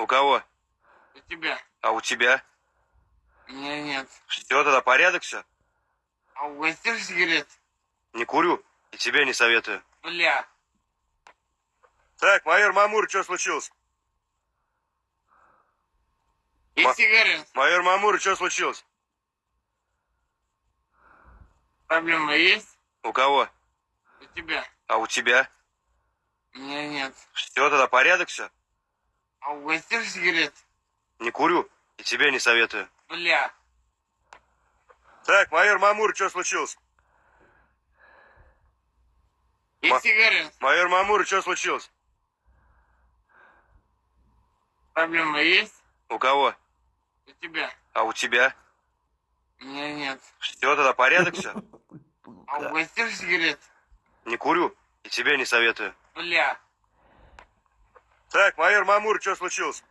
У кого? У тебя. А у тебя? У меня нет. Все, тогда порядок все? А угостишь сигарет? Не курю. И тебе не советую. Бля. Так, майор Мамур, что случилось? Есть Ма- сигарет? Майор Мамур, что случилось? Проблема есть? У кого? У тебя. А у тебя? У меня нет. Все, тогда порядок все? А угостишь сигарет? Не курю. И тебе не советую. Бля. Так, майор Мамур, что случилось? Есть Ма- сигарет? Майор Мамур, что случилось? Проблема есть? У кого? У тебя. А у тебя? У меня нет. Все, тогда порядок все? А угостишь сигарет? Не курю. И тебе не советую. Бля. Так, майор Мамур, что случилось?